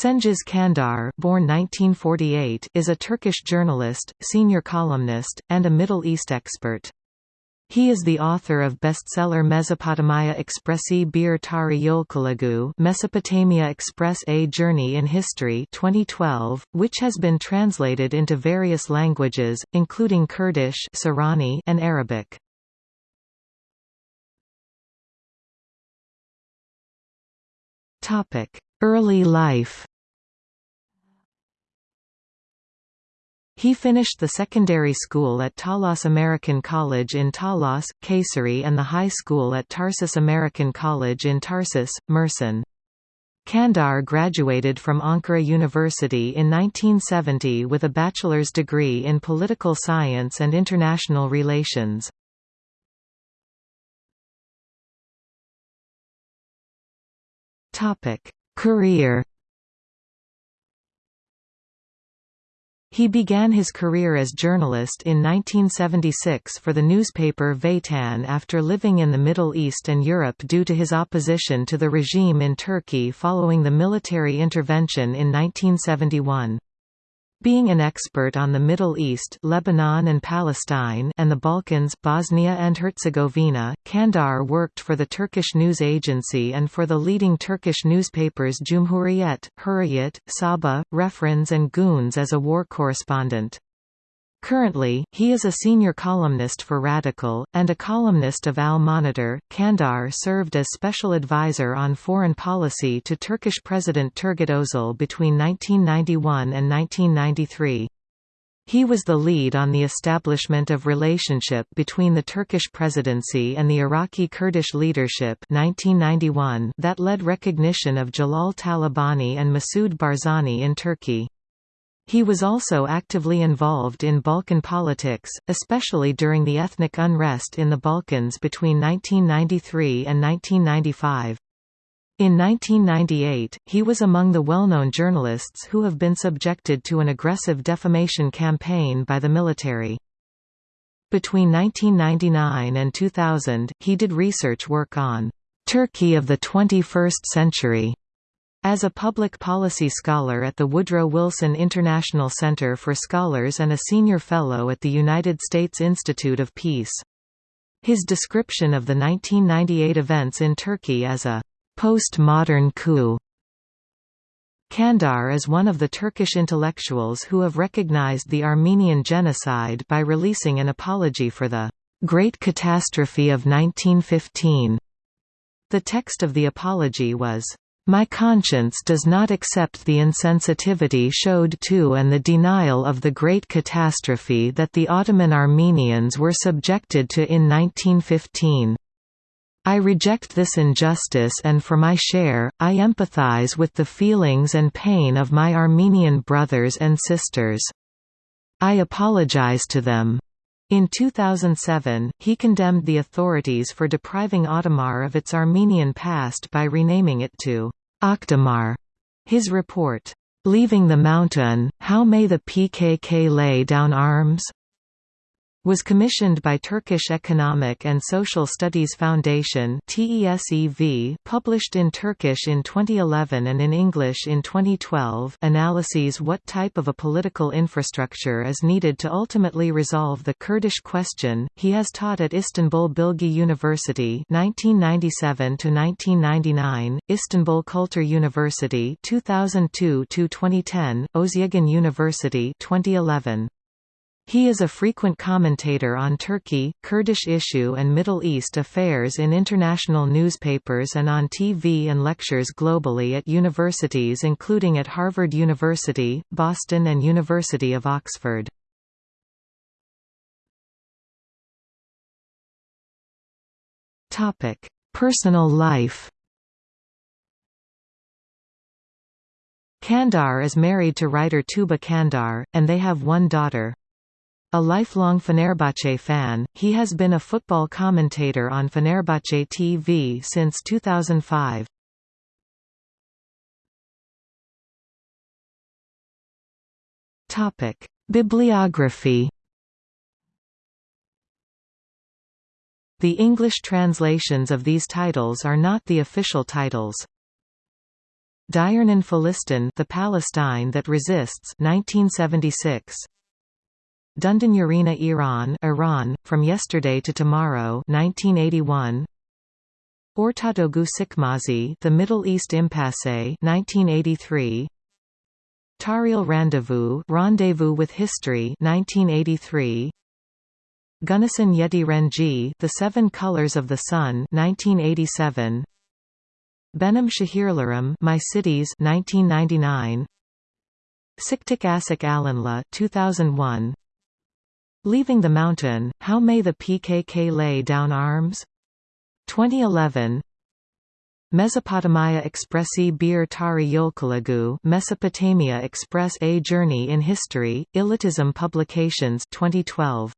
Cengiz Çandar born 1948, is a Turkish journalist, senior columnist, and a Middle East expert. He is the author of bestseller Mesopotamia Expressi Bir Tarih Yolculuğu Mesopotamia Express A Journey in History 2012, which has been translated into various languages, including Kurdish Sorani and Arabic. Early life He finished the secondary school at Talas American College in Talas, Kayseri and the high school at Tarsus American College in Tarsus, Mersin. Çandar graduated from Ankara University in 1970 with a bachelor's degree in political science and international relations. Career He began his career as journalist in 1976 for the newspaper Vatan after living in the Middle East and Europe due to his opposition to the regime in Turkey following the military intervention in 1971. Being an expert on the Middle East Lebanon and Palestine and the Balkans Bosnia and Herzegovina, Çandar worked for the Turkish news agency and for the leading Turkish newspapers Cumhuriyet, Hurriyet, Sabah, Referans and Gündüz as a war correspondent. Currently, he is a senior columnist for Radikal, and a columnist of Al Monitor. Çandar served as special advisor on foreign policy to Turkish President Turgut Özal between 1991 and 1993. He was the lead on the establishment of relationship between the Turkish presidency and the Iraqi Kurdish leadership 1991 that led recognition of Jalal Talabani and Masoud Barzani in Turkey. He was also actively involved in Balkan politics, especially during the ethnic unrest in the Balkans between 1993 and 1995. In 1998, he was among the well-known journalists who have been subjected to an aggressive defamation campaign by the military. Between 1999 and 2000, he did research work on Turkey of the 21st century as a public policy scholar at the Woodrow Wilson International Center for Scholars and a senior fellow at the United States Institute of Peace. His description of the 1998 events in Turkey as a post-modern coup Çandar is one of the Turkish intellectuals who have recognized the Armenian genocide by releasing an apology for the Great Catastrophe of 1915. The text of the apology was my conscience does not accept the insensitivity showed to and the denial of the great catastrophe that the Ottoman Armenians were subjected to in 1915. I reject this injustice and for my share, I empathize with the feelings and pain of my Armenian brothers and sisters. I apologize to them. In 2007, he condemned the authorities for depriving Aghtamar of its Armenian past by renaming it to Akdamar. His report, Leaving the Mountain, How May the PKK Lay Down Arms? Was commissioned by Turkish Economic and Social Studies Foundation published in Turkish in 2011 and in English in 2012 analyses what type of a political infrastructure is needed to ultimately resolve the Kurdish question. He has taught at Istanbul Bilgi University 1997 to 1999, Istanbul Kültür University 2002 to 2010, Özyeğin University 2011. He is a frequent commentator on Turkey, Kurdish issue and Middle East affairs in international newspapers and on TV and lectures globally at universities including at Harvard University, Boston and University of Oxford. Personal life Çandar is married to writer Tuba Çandar, and they have one daughter. A lifelong Fenerbahce fan, he has been a football commentator on Fenerbahce TV since 2005. Topic: Bibliography. The English translations of these titles are not the official titles. Direnen Filistin The Palestine That Resists 1976. Dünden Yarına Iran Iran, From Yesterday to Tomorrow 1981. Ortadoğu Çıkmazı The Middle East Impasse 1983. Tariel Rendezvous Rendezvous with History 1983. Güneşin Yedi Rengi The Seven Colors of the Sun 1987. Benim Şehirlerim My Cities 1999. Siktik Asik Alanla 2001. Leaving the Mountain, How May the PKK Lay Down Arms? 2011 Mesopotamia Expressi Bir Tarih Yolculuğu Mesopotamia Express A Journey in History, İletişim Publications 2012